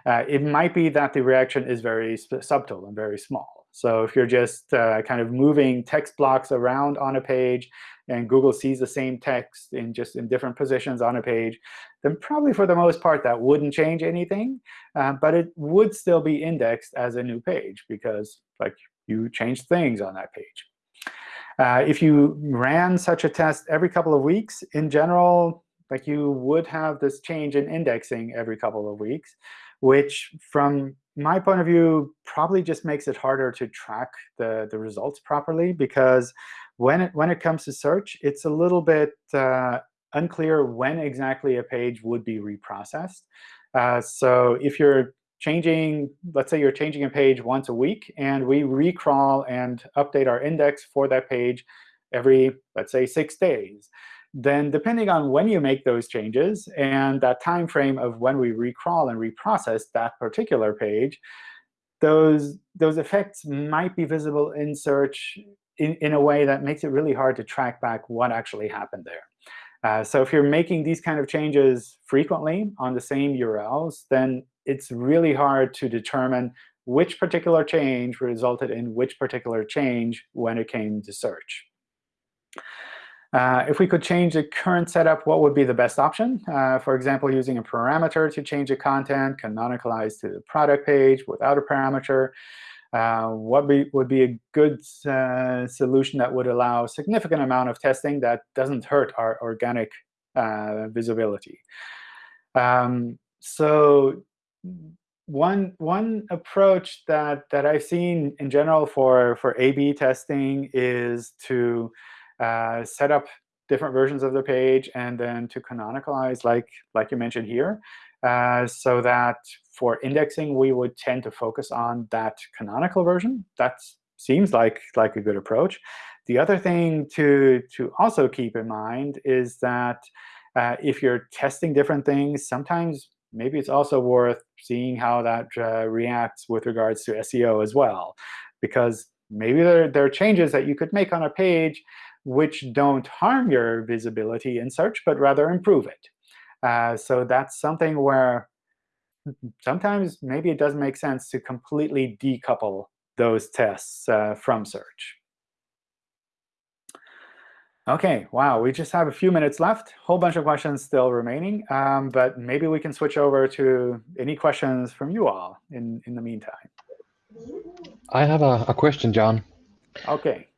Uh, it might be that the reaction is very subtle and very small. So if you're just uh, kind of moving text blocks around on a page, and Google sees the same text in just in different positions on a page, then probably for the most part that wouldn't change anything. Uh, but it would still be indexed as a new page because like you changed things on that page. Uh, if you ran such a test every couple of weeks, in general, like you would have this change in indexing every couple of weeks, which from my point of view, probably just makes it harder to track the, the results properly because when it, when it comes to search, it's a little bit uh, unclear when exactly a page would be reprocessed. Uh, so if you're changing, let's say you're changing a page once a week, and we recrawl and update our index for that page every, let's say, six days then depending on when you make those changes and that time frame of when we recrawl and reprocess that particular page, those, those effects might be visible in search in, in a way that makes it really hard to track back what actually happened there. Uh, so if you're making these kind of changes frequently on the same URLs, then it's really hard to determine which particular change resulted in which particular change when it came to search. Uh, if we could change the current setup, what would be the best option? Uh, for example, using a parameter to change the content, canonicalize to the product page without a parameter. Uh, what be, would be a good uh, solution that would allow a significant amount of testing that doesn't hurt our organic uh, visibility? Um, so one one approach that that I've seen in general for for A/B testing is to uh, set up different versions of the page and then to canonicalize, like, like you mentioned here, uh, so that for indexing, we would tend to focus on that canonical version. That seems like, like a good approach. The other thing to, to also keep in mind is that uh, if you're testing different things, sometimes maybe it's also worth seeing how that uh, reacts with regards to SEO as well. Because maybe there, there are changes that you could make on a page which don't harm your visibility in search, but rather improve it. Uh, so that's something where sometimes maybe it doesn't make sense to completely decouple those tests uh, from search. OK, wow, we just have a few minutes left. Whole bunch of questions still remaining. Um, but maybe we can switch over to any questions from you all in, in the meantime. I have a, a question, John. OK.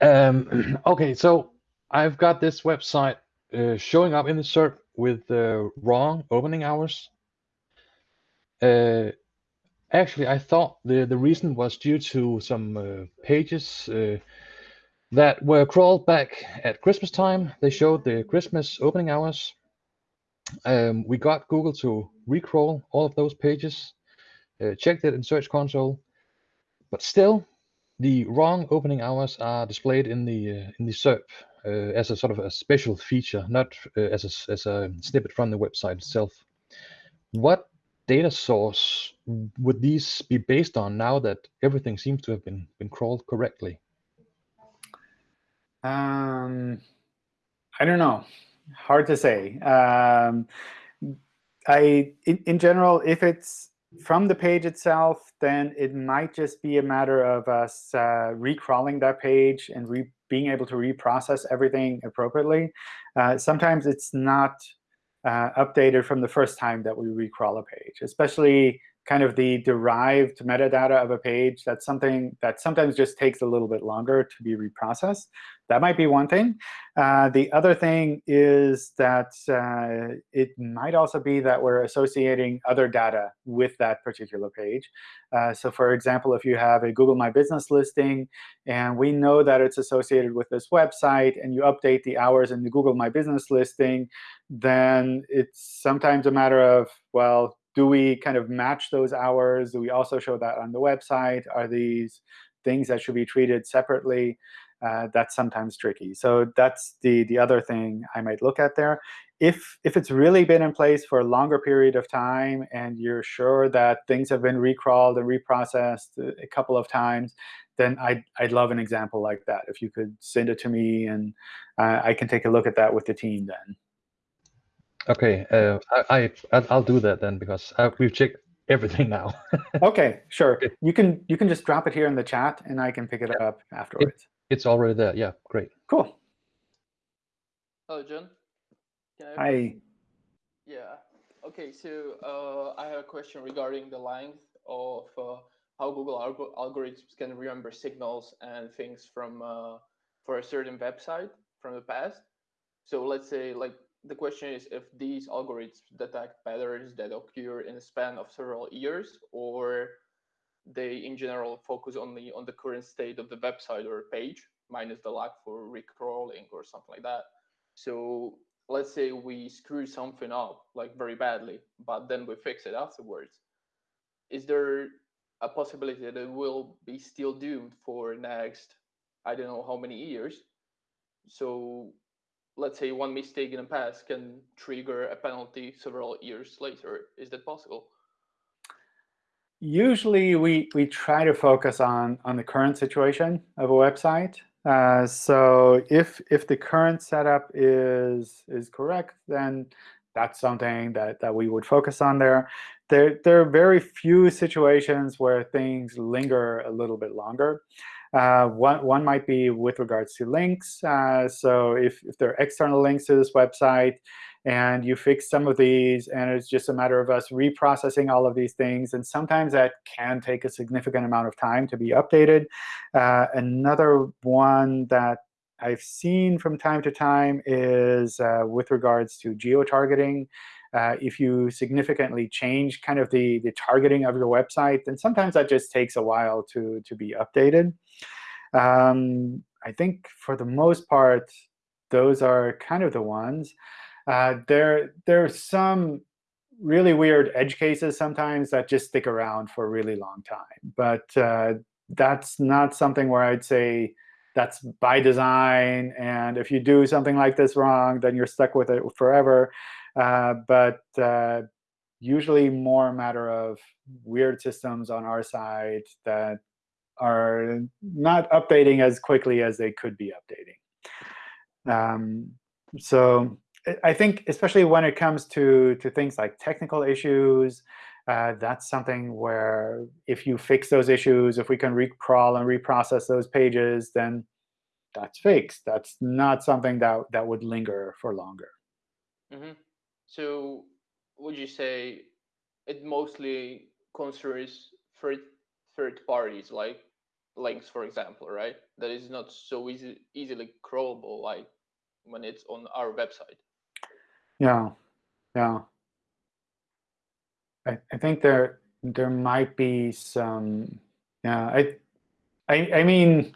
Um, OK, so I've got this website uh, showing up in the SERP with uh, wrong opening hours. Uh, actually, I thought the, the reason was due to some uh, pages uh, that were crawled back at Christmas time. They showed the Christmas opening hours. Um, we got Google to recrawl all of those pages, uh, checked it in Search Console, but still, the wrong opening hours are displayed in the uh, in the SERP uh, as a sort of a special feature, not uh, as a, as a snippet from the website itself. What data source would these be based on now that everything seems to have been been crawled correctly? Um, I don't know. Hard to say. Um, I, in, in general, if it's from the page itself, then it might just be a matter of us uh, recrawling that page and being able to reprocess everything appropriately. Uh, sometimes it's not uh, updated from the first time that we recrawl a page, especially kind of the derived metadata of a page. That's something that sometimes just takes a little bit longer to be reprocessed. That might be one thing. Uh, the other thing is that uh, it might also be that we're associating other data with that particular page. Uh, so for example, if you have a Google My Business listing, and we know that it's associated with this website, and you update the hours in the Google My Business listing, then it's sometimes a matter of, well, do we kind of match those hours? Do we also show that on the website? Are these things that should be treated separately? Uh, that's sometimes tricky. So that's the, the other thing I might look at there. If, if it's really been in place for a longer period of time and you're sure that things have been recrawled and reprocessed a couple of times, then I'd, I'd love an example like that. If you could send it to me, and uh, I can take a look at that with the team then. Okay, uh, I, I I'll do that then because uh, we've checked everything now. OK, sure. You can you can just drop it here in the chat, and I can pick it up afterwards. It's already there. Yeah, great. Cool. Hello, John. Can I Hi. Yeah. OK, so uh, I have a question regarding the length of uh, how Google alg algorithms can remember signals and things from uh, for a certain website from the past. So let's say like the question is if these algorithms detect patterns that occur in a span of several years or they in general focus only on the current state of the website or page minus the lag for recrawling or something like that. So let's say we screw something up like very badly but then we fix it afterwards. Is there a possibility that it will be still doomed for next i don't know how many years? So let's say one mistake in the past can trigger a penalty several years later. Is that possible Usually, we, we try to focus on, on the current situation of a website. Uh, so if, if the current setup is, is correct, then that's something that, that we would focus on there. There, there are very few situations where things linger a little bit longer. Uh, one, one might be with regards to links. Uh, so if, if there are external links to this website, and you fix some of these, and it's just a matter of us reprocessing all of these things. And sometimes that can take a significant amount of time to be updated. Uh, another one that I've seen from time to time is uh, with regards to geo-targeting. Uh, if you significantly change kind of the, the targeting of your website, then sometimes that just takes a while to, to be updated. Um, I think for the most part, those are kind of the ones. Uh, there, there are some really weird edge cases sometimes that just stick around for a really long time. But uh, that's not something where I'd say that's by design. And if you do something like this wrong, then you're stuck with it forever. Uh, but uh, usually more a matter of weird systems on our side that are not updating as quickly as they could be updating. Um, so I think especially when it comes to, to things like technical issues, uh, that's something where if you fix those issues, if we can recrawl and reprocess those pages, then that's fixed. That's not something that, that would linger for longer. hmm So would you say it mostly concerns third third parties like links, for example, right? That is not so easy easily crawlable like when it's on our website. Yeah, yeah. I, I think there there might be some. Yeah, I, I, I mean,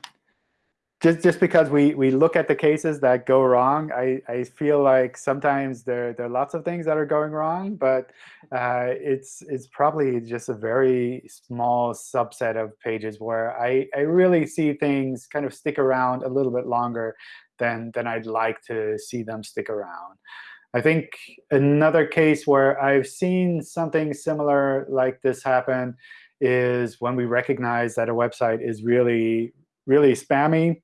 just just because we we look at the cases that go wrong, I I feel like sometimes there there are lots of things that are going wrong, but uh, it's it's probably just a very small subset of pages where I I really see things kind of stick around a little bit longer than than I'd like to see them stick around. I think another case where I've seen something similar like this happen is when we recognize that a website is really, really spammy,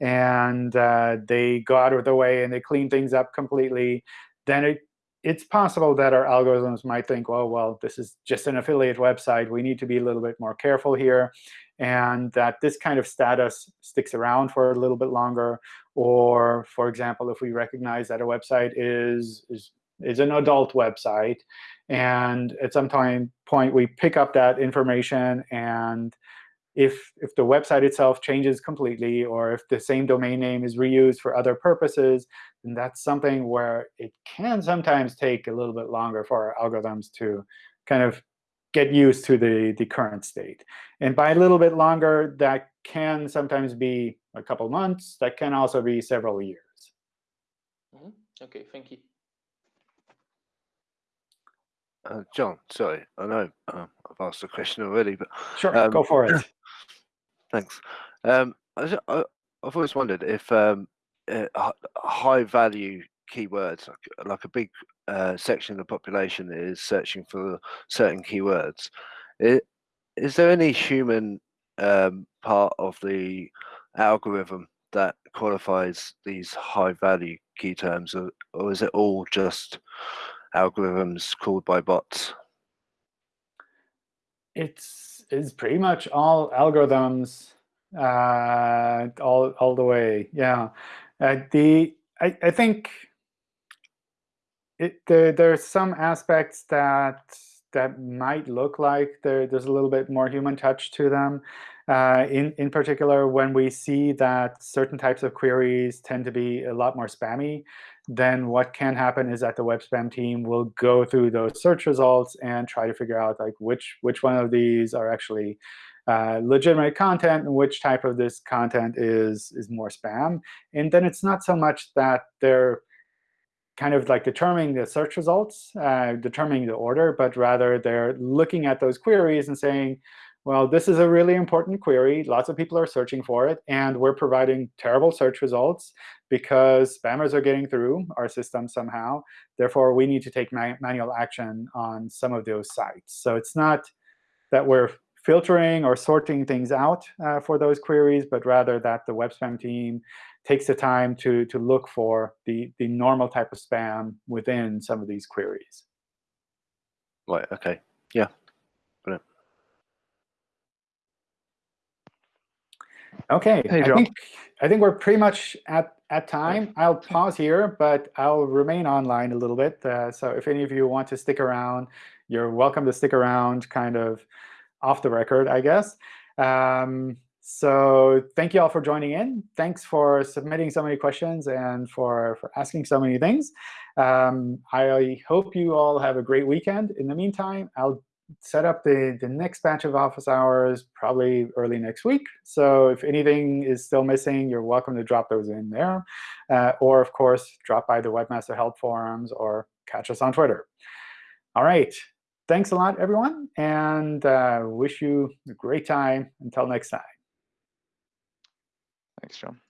and uh, they go out of their way and they clean things up completely, then it, it's possible that our algorithms might think, well, well, this is just an affiliate website. We need to be a little bit more careful here, and that this kind of status sticks around for a little bit longer. Or, for example, if we recognize that a website is, is, is an adult website, and at some time point we pick up that information, and if, if the website itself changes completely, or if the same domain name is reused for other purposes, then that's something where it can sometimes take a little bit longer for our algorithms to kind of get used to the, the current state. And by a little bit longer, that can sometimes be a couple months. That can also be several years. hmm Okay, thank you. Uh, John, sorry, I know uh, I've asked the question already, but Sure, Um, go for it. thanks. Um, I, I, I've always wondered if um, uh, high value keywords, like, like a big uh, section of the population is searching for certain keywords, i- is there any human um, part of the algorithm that qualifies these high value key terms, or, or is it all just algorithms called by bots? It's, it's pretty much all algorithms uh, all, all the way. Yeah. Uh, the, I, I think it, there, are some aspects that that might look like there, there's a little bit more human touch to them. Uh, in, in particular, when we see that certain types of queries tend to be a lot more spammy, then what can happen is that the web spam team will go through those search results and try to figure out like which which one of these are actually uh, legitimate content and which type of this content is is more spam. And then it's not so much that they're kind of like determining the search results, uh, determining the order, but rather they're looking at those queries and saying, well, this is a really important query. Lots of people are searching for it. And we're providing terrible search results because spammers are getting through our system somehow. Therefore, we need to take ma manual action on some of those sites. So it's not that we're filtering or sorting things out uh, for those queries, but rather that the web spam team takes the time to, to look for the, the normal type of spam within some of these queries. Right. Okay. Yeah. OK, Hey, I think I think we're pretty much at at time. I'll pause here, but I'll remain online a little bit. Uh, so if any of you want to stick around, you're welcome to stick around, kind of off the record, I guess. Um, so thank you all for joining in. Thanks for submitting so many questions and for, for asking so many things. Um, I hope you all have a great weekend. In the meantime, I'll set up the, the next batch of office hours probably early next week. So if anything is still missing, you're welcome to drop those in there. Uh, or, of course, drop by the Webmaster Help forums or catch us on Twitter. All right. Thanks a lot, everyone, and uh, wish you a great time. Until next time. Thanks, John.